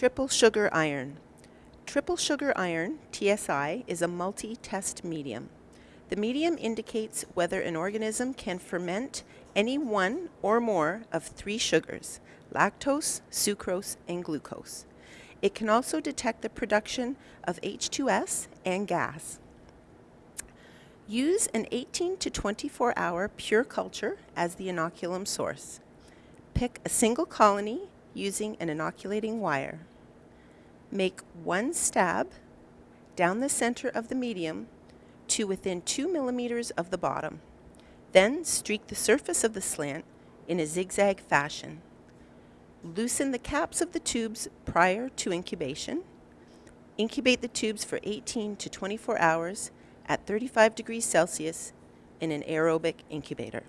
Triple sugar iron. Triple sugar iron, TSI, is a multi-test medium. The medium indicates whether an organism can ferment any one or more of three sugars, lactose, sucrose, and glucose. It can also detect the production of H2S and gas. Use an 18 to 24 hour pure culture as the inoculum source. Pick a single colony using an inoculating wire. Make one stab down the center of the medium to within 2 millimeters of the bottom. Then streak the surface of the slant in a zigzag fashion. Loosen the caps of the tubes prior to incubation. Incubate the tubes for 18 to 24 hours at 35 degrees Celsius in an aerobic incubator.